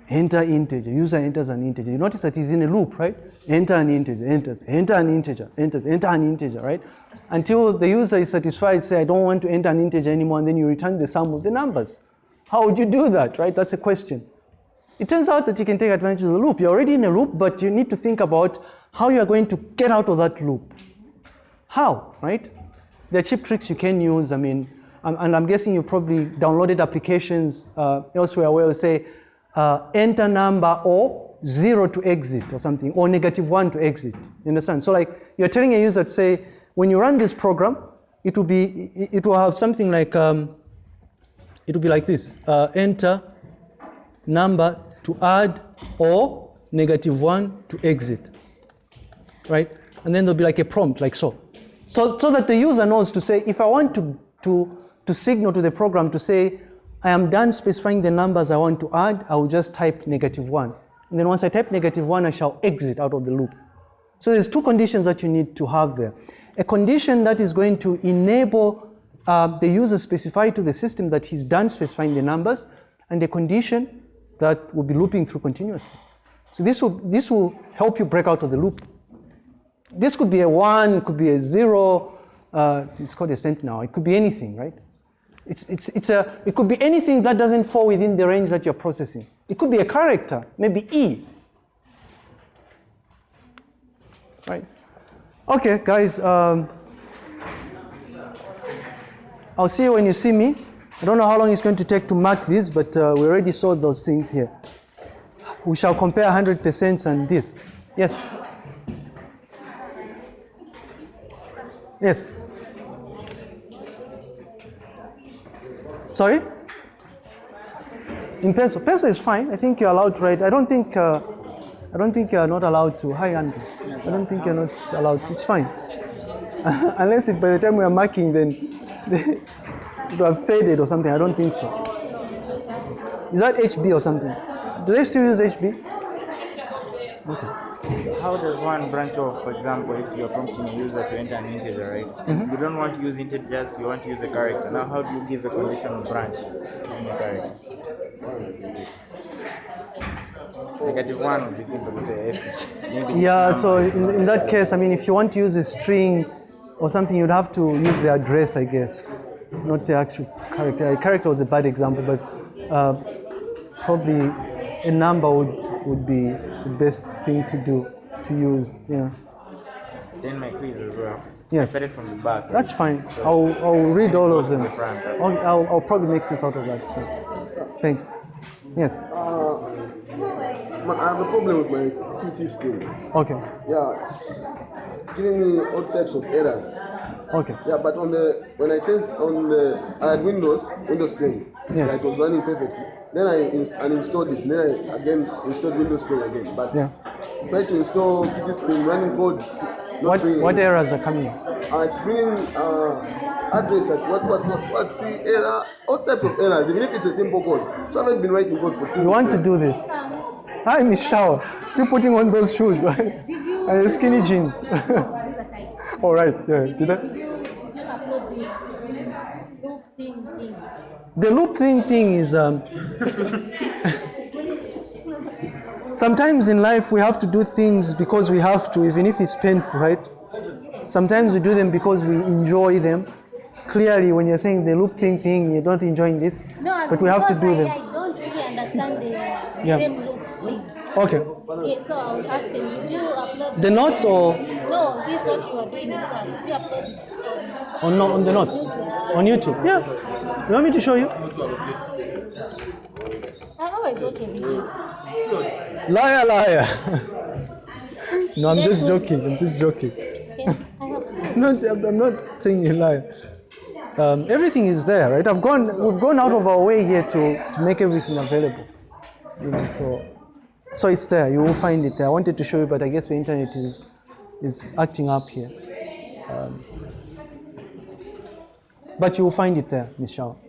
Enter integer. User enters an integer. You notice that he's in a loop, right? Enter an integer. Enters. Enter an integer. Enters. Enter an integer, right? Until the user is satisfied, say, I don't want to enter an integer anymore, and then you return the sum of the numbers. How would you do that, right? That's a question. It turns out that you can take advantage of the loop. You're already in a loop, but you need to think about how you are going to get out of that loop. How, right? There are cheap tricks you can use. I mean, and I'm guessing you probably downloaded applications uh, elsewhere where you say uh, enter number or zero to exit or something, or negative one to exit. You understand? So like you're telling a user to say, when you run this program, it will be, it will have something like, um, it will be like this, uh, enter number to add or negative one to exit, right? And then there'll be like a prompt like so. So, so that the user knows to say, if I want to, to, to signal to the program to say, I am done specifying the numbers I want to add, I will just type negative one. And then once I type negative one, I shall exit out of the loop. So there's two conditions that you need to have there. A condition that is going to enable uh, the user specify to the system that he's done specifying the numbers, and a condition that will be looping through continuously. So this will, this will help you break out of the loop. This could be a one, could be a zero, uh, it's called a sentinel, it could be anything, right? It's, it's, it's a, it could be anything that doesn't fall within the range that you're processing. It could be a character, maybe E. Right? Okay, guys, um, I'll see you when you see me. I don't know how long it's going to take to mark this, but uh, we already saw those things here. We shall compare 100% and this. Yes? Yes? Sorry? In pencil. Pencil is fine. I think you're allowed to write. I don't think, uh, I don't think you're not allowed to. Hi, Andrew. I don't think you're not allowed to. It's fine. Unless if by the time we are marking, then it would have faded or something. I don't think so. Is that HB or something? Do they still use HB? So how does one branch off, for example, if you're prompting a user to enter an integer, right? Mm-hmm. You don't want to use integers, you want to use a character. Now, how do you give a conditional branch using a character? Negative one would be simple to say F. Yeah, so in, in that case, I mean, if you want to use a string or something, you'd have to use the address, I guess, not the actual character. A character was a bad example, but uh, probably a number would, would be the best thing to do, to use. Yeah, Then my quiz as well. Yes. I started from the back. that's fine. I'll, I'll read all of them. The front. I'll, I'll, I'll probably make sense out of that. So, thank. you. Yes. Uh, my, I have a problem with my QtSpim. Okay. Yeah, it's, it's giving me all types of errors. Okay. Yeah, but on the when I changed on the I had Windows Windows 10. Yeah. Yeah, it was running perfectly. Then I ins- uninstalled it. Then I again installed Windows 10 again. But Yeah. try to install QtSpim running code. Not What bringing what errors are coming? Uh, it's bringing uh, address at what what what what the error all types of errors even if it's a simple code. So I haven't been writing code for two. You want to do this? Hi, Miss Shower. Still putting on those shoes, right? Did you? And skinny jeans. Oh, these are tight. All right. Yeah. Did, Did you, I? did you did you upload this loop thing thing? The loop thing thing is um, sometimes in life we have to do things because we have to, even if it's painful, right? Sometimes we do them because we enjoy them. Clearly, when you're saying the loop thing thing, you're not enjoying this, No, but we have to do I, them. I don't really understand the Yeah. same loop thing. Okay. Yeah, so I will ask him, did you upload The notes or No, this is what you are doing in class. Did you upload it? on, no, on the notes on YouTube? Yeah. You want me to show you? I always a video. Liar, liar. no, I'm just joking. I'm just joking. Okay, I have to. not, I'm not saying you lie. Um, everything is there, right? I've gone, we've gone out of our way here to, to make everything available. You know, so, so it's there. You will find it there. I wanted to show you, but I guess the internet is, is acting up here. Um, but you will find it there, Michelle.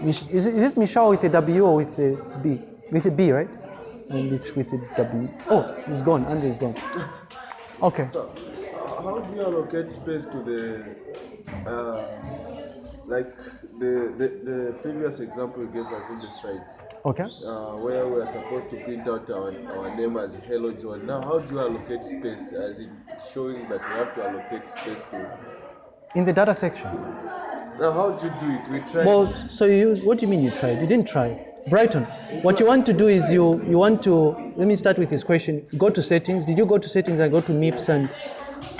Mich- Is is it Michelle with a W or with a B? With a B, right? And it's with a W. Oh, it's gone. Andrew is gone. Okay. So, uh, how do you allocate space to the, uh, like the, the the previous example you gave us in the slides, Okay. uh, where we are supposed to print out our, our name as Hello John. Now, how do you allocate space? As in showing that we have to allocate space to. In the data section. Now, how do you do it? We try. Well, so you use, what do you mean you tried? You didn't try. Brighton, what you want to do is you, you want to, let me start with this question. Go to settings. Did you go to settings and go to MIPS and,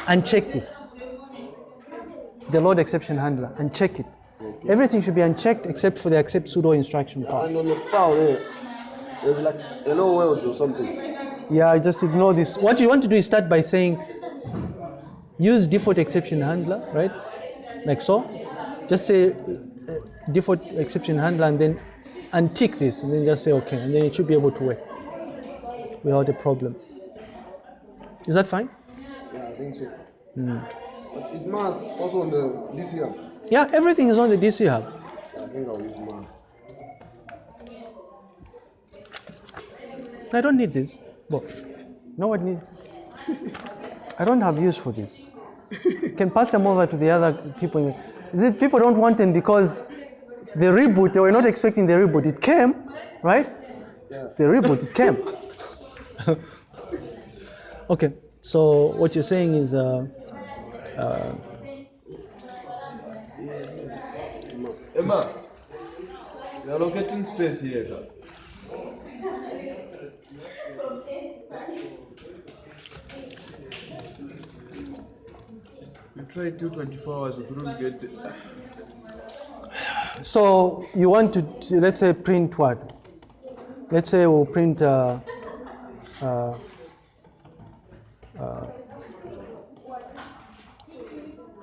and check this? The load exception handler and check it. Everything should be unchecked except for the accept pseudo instruction part. And on the file there, there's like hello world or something. Yeah, I just ignore this. What you want to do is start by saying use default exception handler, right? Like so. Just say uh, default exception handler and then untick this and then just say okay and then it should be able to work without a problem. Is that fine? Yeah, I think so. But is Mars also on the DC hub? Yeah, everything is on the DC hub. I think I'll use Mars. I don't need this. But no one needs. I don't have use for this. You can pass them over to the other people. Is it people don't want them because the reboot, they were not expecting the reboot. It came, right? Yeah. The reboot, it came. okay, so what you're saying is uh, Emma, you're allocating space here. sir. Tried two 24 hours, we couldn't get it. So you want to, to- let's say, print what? Let's say we'll print. Uh, uh, uh,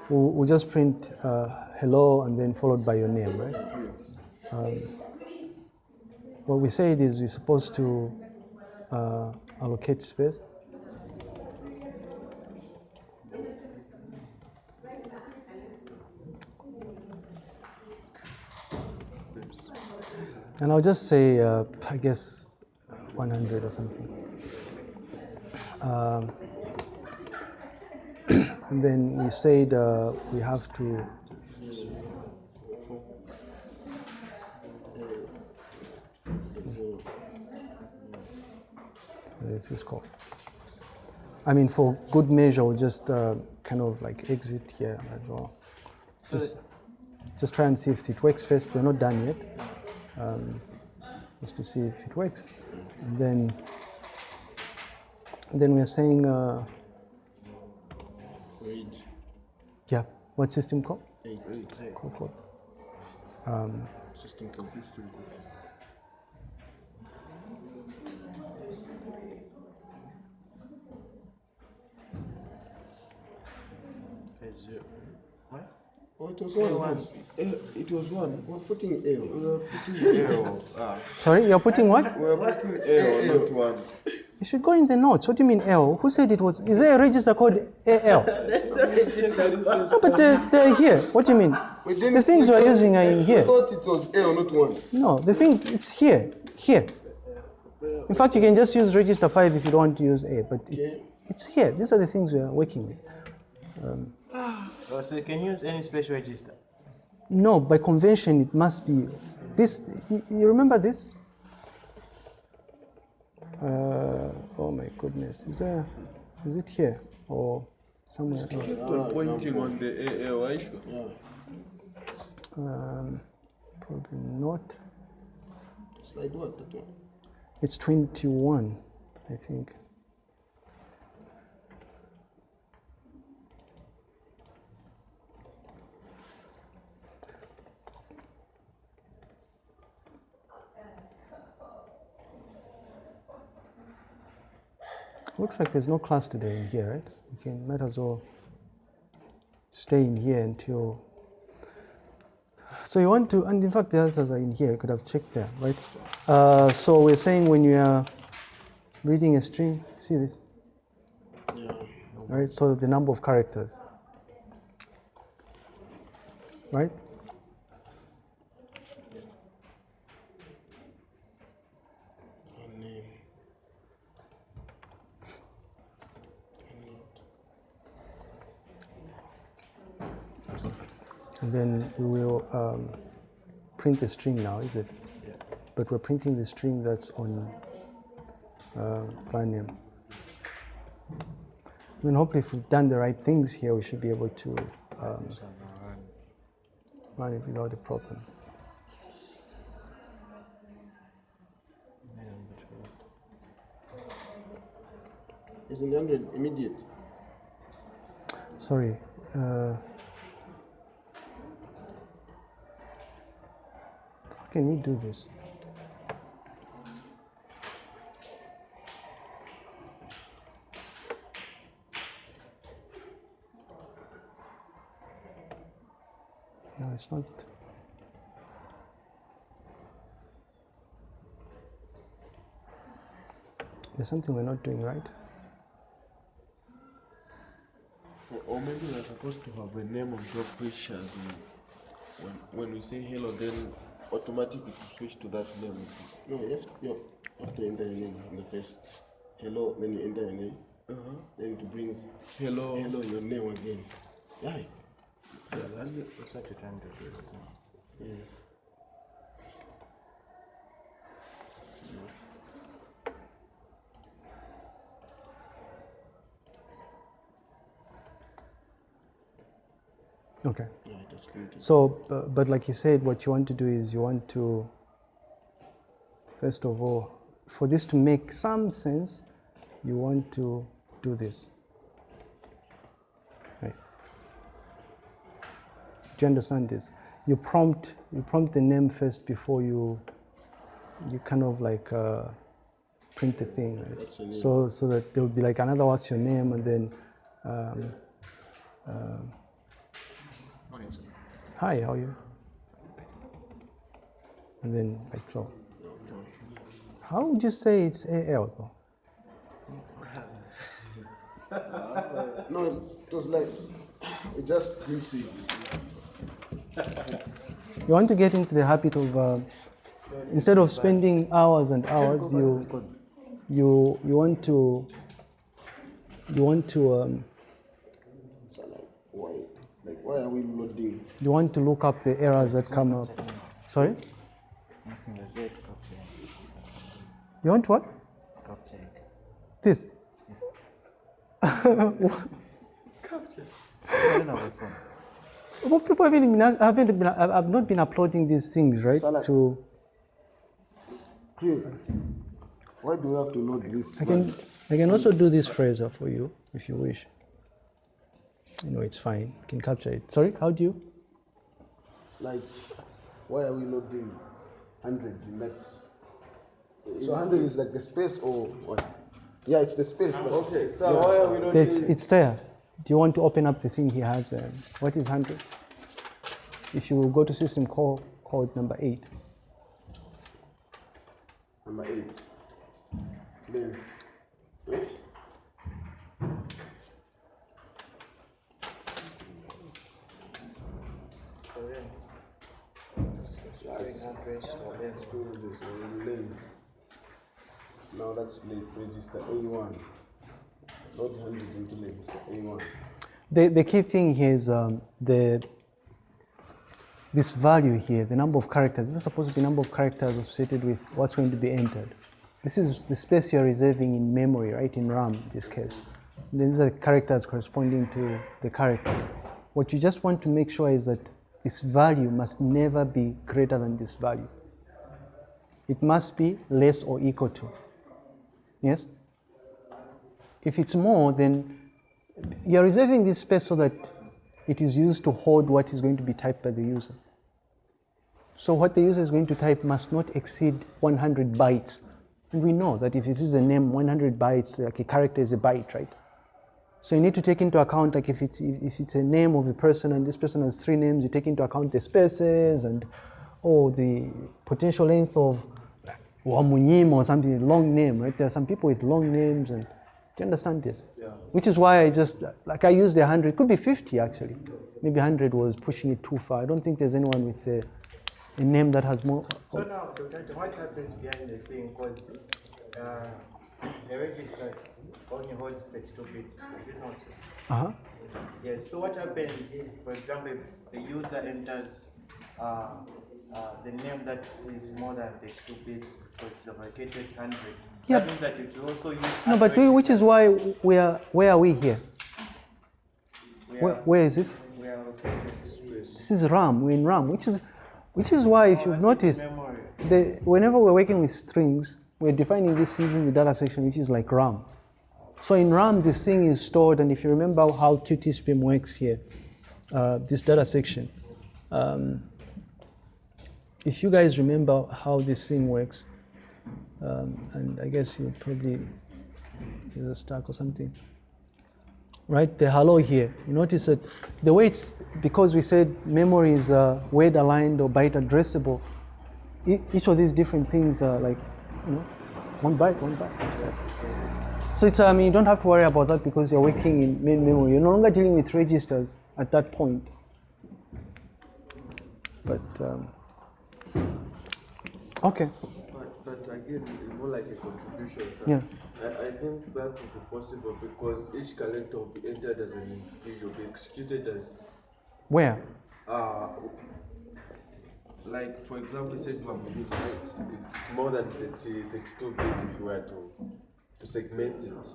we'll, we'll just print uh, hello and then followed by your name, right? Um, what we said is we're supposed to uh, allocate space. And I'll just say, uh, I guess, 100 or something. Um, and then we said uh, we have to. This is called. I mean, for good measure, we'll just uh, kind of like exit here as well. Just, just try and see if it works first. We're not done yet um, just to see if it works. And then, then we're saying, uh, Age, yeah, what system call? age, Call code. Um, system code. System code. What? Oh, it was one. Eh, It was one. We're putting L. We're putting L. Ah. sorry, you're putting what? We're putting L, not one. You should go in the notes. What do you mean L? Who said it was? Is there a register called AL? That's the register. No, but they're, they're here. What do you mean? We The things we we're using are in we here. thought it was L, not one. No, the thing, it's here, here. In fact, you can just use register 5 if you don't want to use A, but it's, it's here. These are the things we are working with. Um, oh, so you can use any special register. No, by convention, it must be this. You, you remember this? Uh, oh my goodness, is there? Is it here or somewhere else? Keep on pointing on the AL, are? Yeah. Um, probably not. Slide what? That one. It's 21, I think. Looks like there's no class today in here, right? You can might as well stay in here until. So you want to, and in fact the answers are in here. You could have checked there, right? Uh, so we're saying when you are reading a string, see this, Yeah. right? So the number of characters, right? And then we will um, print the string now, is it? But we're printing the string that's on uh, Vanium. I mean, hopefully, if we've done the right things here, we should be able to um, run it without a problem. Isn't 100 immediate? Sorry. Uh, can we do this? No, it's not. There's something we're not doing right. Or, maybe we're supposed to have a name on top which. When, when we say hello, then automatically to switch to that name. No, you have to, you have to enter your name in the first. Hello, then you enter your name. Uh-huh. Then it brings Hello. hello your name again. Yeah. Yeah, that's, that's what you're trying to do. yeah. Okay. Yeah, it was created. So, bu- but like you said, what you want to do is you want to, first of all, for this to make some sense, you want to do this. Right. Do you understand this? You prompt, you prompt the name first before you, you kind of like uh, print the thing. Right? That's your name. So, so that there will be like another what's your name, and then. Um, Hi, how are you? And then like so. How would you say it's AL though? No, it was like it just didn't see. You want to get into the habit of uh, instead of spending hours and hours, you you you want to you want to um, So like why like why are we loading? you want to look up the errors that come up. Sorry, Missing the red capture. you want what? Capture it. This. Yes. I don't have a phone. Well, people haven't been, haven't been, I've not been uploading these things, right? Salah. To why do we have to load this? I can I can also do this Fraser for you if you wish. You know, it's fine. You can capture it. Sorry, how do you? Like, why are we not doing hundred in that? So hundred is like the space or what? Yeah, it's the space. But Okay, so why are we not It's, doing it's there. Do you want to open up the thing he has? Um, what is 100? If you go to system call code number 8, number eight? Then, wait. Now play register A1. Load hundred into register A1. the, the key thing here is um, the this value here, the number of characters. This is supposed to be number of characters associated with what's going to be entered. This is the space you're reserving in memory, right? In RAM, in this case. And these are the characters corresponding to the character. What you just want to make sure is that this value must never be greater than this value. It must be less or equal to. Yes? If it's more, then you're reserving this space so that it is used to hold what is going to be typed by the user. So what the user is going to type must not exceed 100 bytes. And we know that if this is a name, 100 bytes, like a character is a byte, right? So you need to take into account, like if it's, if if it's a name of a person and this person has three names, you take into account the spaces and, oh, the potential length of Wamunyim or something, long name, right? There are some people with long names and, do you understand this? Yeah. Which is why I just, like I used the 100, could be 50 actually. Maybe 100 was pushing it too far. I don't think there's anyone with a, a name that has more. So now, Dr. Ito, what happens behind the scene? Because uh, the register only holds 32 bits, is it not? so? Uh-huh. Yes, so what happens is, for example, if the user enters uh, uh, the name that is more than 32 bits because it's allocated 100. Yeah. That means that it will also use. No, but we, which is why we are, where are we here? We Where, where is this? we are allocated. This is RAM, we're in RAM, which is, which is why if Oh, you've noticed, the, whenever we're working with strings, we're defining this using the data section, which is like RAM. So in RAM, this thing is stored, and if you remember how QtSpim works here, uh, this data section, um, if you guys remember how this thing works, um, and I guess you probably use a stack or something. Right, the hello here. You notice that the way it's because we said memory is uh, word aligned or byte addressable. Each of these different things are like, you know, one byte, one byte. So it's, I mean, you don't have to worry about that because you're working in main memory. You're no longer dealing with registers at that point. But, um, okay, But, but again, it's more like a contribution. Sir. Yeah. I, I think that would be possible because each character will be entered as an individual, be executed as, where? uh, like for example, you said you are moving right. It's more than 30, 32 bit if you were to, to segment it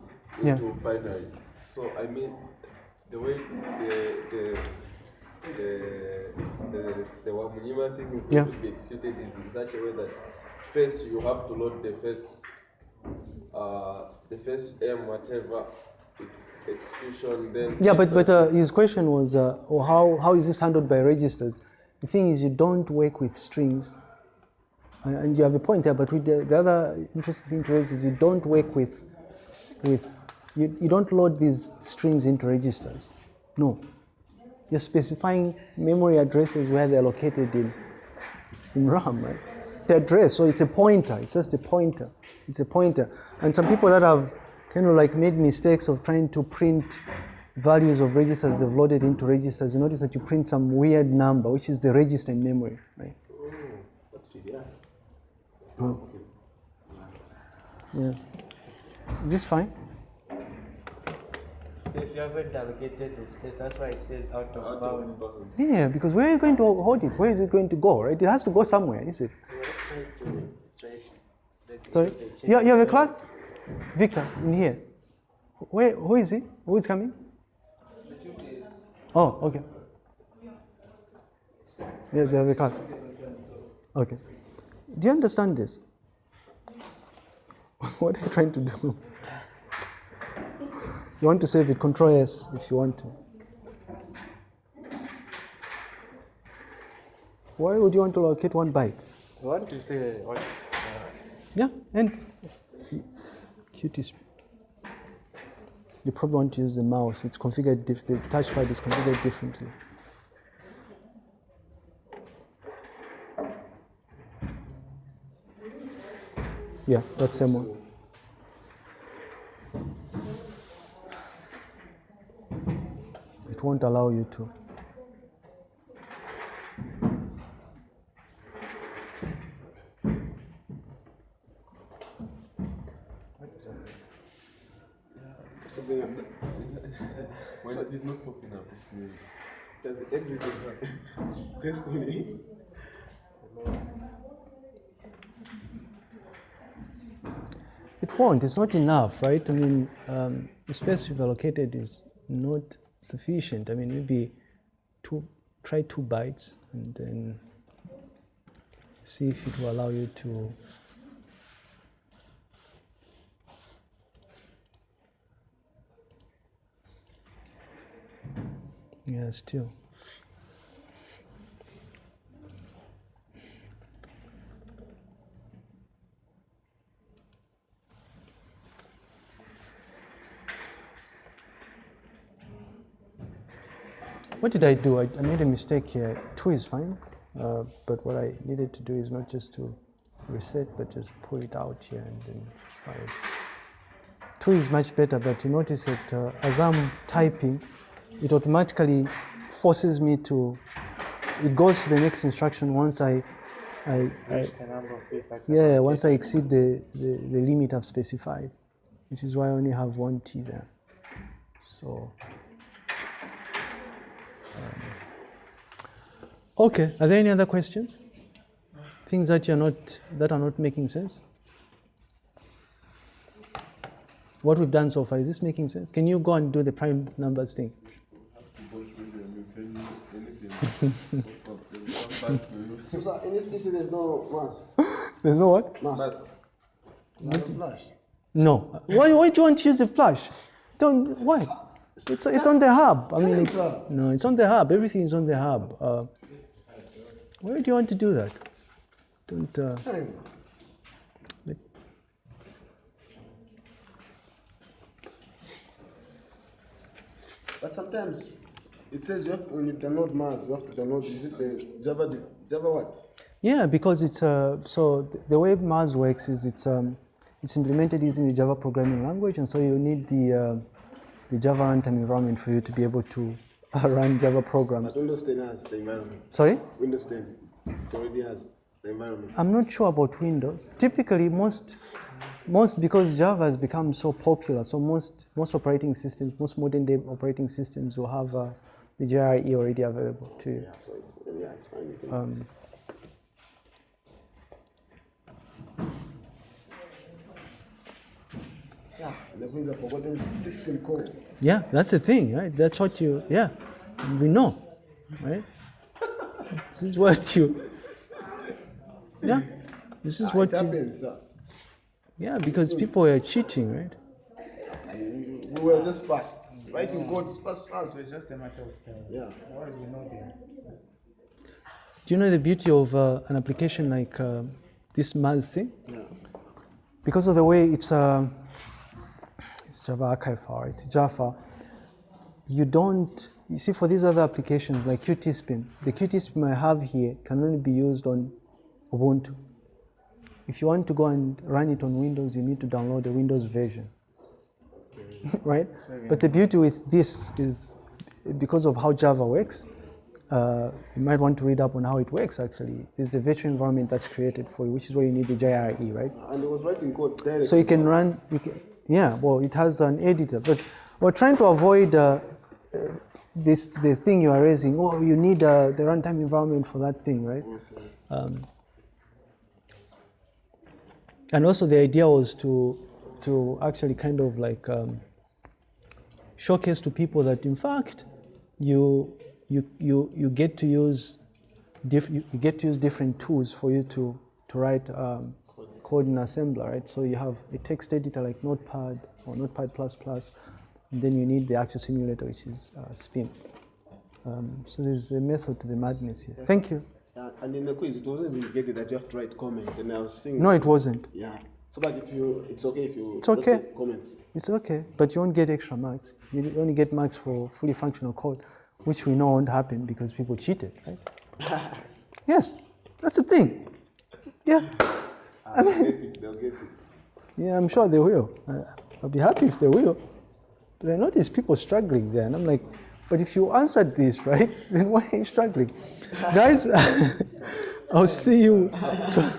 Yeah. into binary. So I mean, the way the the the the, the Wamunyima thing is going Yeah. to be executed is in such a way that first you have to load the first uh, the first M whatever ex- execution then Yeah, but, but uh, his question was, uh, how, how is this handled by registers? The thing is, you don't work with strings, and, you have a point there. But the, the other interesting thing to raise is you don't work with, with, you, you don't load these strings into registers. No, you're specifying memory addresses where they're located in, in RAM, right? The address, so it's a pointer. It's just a pointer. It's a pointer. And some people that have kind of like made mistakes of trying to print values of registers they've loaded into registers, you notice that you print some weird number, which is the register in memory, right? Oh. Yeah. Is this fine? So if you haven't allocated the space, that's why it says out of bounds. Yeah, because where are you going to hold it? Where is it going to go, right? It has to go somewhere, is it? Let's try to let's try to- Sorry? the You, you have a class? Victor, in here. Where, who is he? Who is coming? Oh, okay. Yeah, they have a class. Okay. Do you understand this? what are you trying to do? You want to save it, control S if you want to. Why would you want to locate one byte? I want to say what uh, Yeah, and cuties. You probably want to use the mouse. It's configured. The touchpad is configured differently. Yeah, that's same one. It won't allow you to. when it is not popping up, it means does gracefully? It won't. It's not enough, right? I mean, um, the space we've allocated is not sufficient. I mean, maybe two, try two bytes and then see if it will allow you to. Yeah, still. What did I do? I, I made a mistake here. Two is fine, uh, but what I needed to do is not just to reset, but just pull it out here and then try it. Two is much better, but you notice that uh, as I'm typing, it automatically forces me to. It goes to the next instruction once I, I, I reach the number of bits that's yeah, once I exceed the, the, the limit I've specified, which is why I only have one T there. So. um, Okay, are there any other questions? Things that you're not that are not making sense? What we've done so far, is this making sense? Can you go and do the prime numbers thing? So, sir, in this PC, there's no mass. There's no what? Mass. Not a flash. No. Why, why do you want to use the flash? Don't, why? It's, it's on the hub. I mean, it's, no, it's on the hub. Everything is on the hub. Uh, why do you want to do that? don't. Uh, But- But sometimes it says you have when you download Mars, you have to download is it the Java Java what? Yeah, because it's uh, so the way Mars works is it's um, it's implemented using the Java programming language, and so you need the uh, the Java runtime environment for you to be able to uh, run Java programs. But Windows 10 has the environment. Sorry, Windows 10 it already has the environment. I'm not sure about Windows. Typically, most most because Java has become so popular, so most most operating systems, most modern day operating systems will have uh, the JRE already available to you. Yeah, so it's yeah, it's fine. You can, Um, yeah, that means I've forgotten system call. Yeah, that's the thing, right? That's what you, yeah, we know, right? This is what you, yeah, this is Ah, what you, sir. yeah, because people are cheating, right? We were just fast. Writing code is fast, fast. It's just a matter of time. Yeah. Otherwise, we know them. Do you know the beauty of uh, an application like uh, this Mars thing? Yeah. Because of the way it's, uh, it's Java archive file, it's Java, you don't, you see for these other applications like QtSpim, the QtSpim I have here can only be used on Ubuntu. If you want to go and run it on Windows, you need to download the Windows version. right? But the beauty with this is because of how Java works, uh, you might want to read up on how it works actually. There's a virtual environment that's created for you, which is where you need the JRE, right? And it was writing code directly. So you can run, you can, yeah, well, it has an editor, but we're trying to avoid uh, uh, this, the thing you are raising, oh, you need uh, the runtime environment for that thing, right? Um, and also the idea was to, to actually kind of like um, showcase to people that in fact you, you, you, you get to use diff, you, you get to use different tools for you to, to write um, code in assembler, right? So you have a text editor like Notepad or Notepad++, and then you need the actual simulator, which is uh, Spim. Um, so there's a method to the madness here. Thank you. Uh, and in the quiz, it wasn't indicated that you have to write comments. And I was saying. No, it wasn't. Yeah. So, but if you, it's okay if you. It's okay. Comments. It's okay, but you won't get extra marks. You only get marks for fully functional code, which we know won't happen because people cheated, right? yes, that's the thing. Yeah, I mean, get it, they'll get it. yeah, I'm sure they will. Uh, I'll be happy if they will. But I know notice people struggling there, and I'm like, but if you answered this, right, then why are you struggling? Guys, I'll see you. So,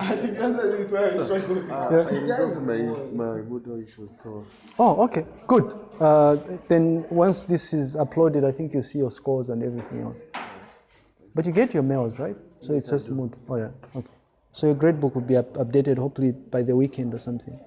I think that's the reason why I'm struggling. I resolved my, my Moodle issues, so oh, okay, good. Uh, then once this is uploaded, I think you'll see your scores and everything else. But you get your mails, right? So it's just mood. Oh yeah. Okay. So your grade book will be up- updated hopefully by the weekend or something.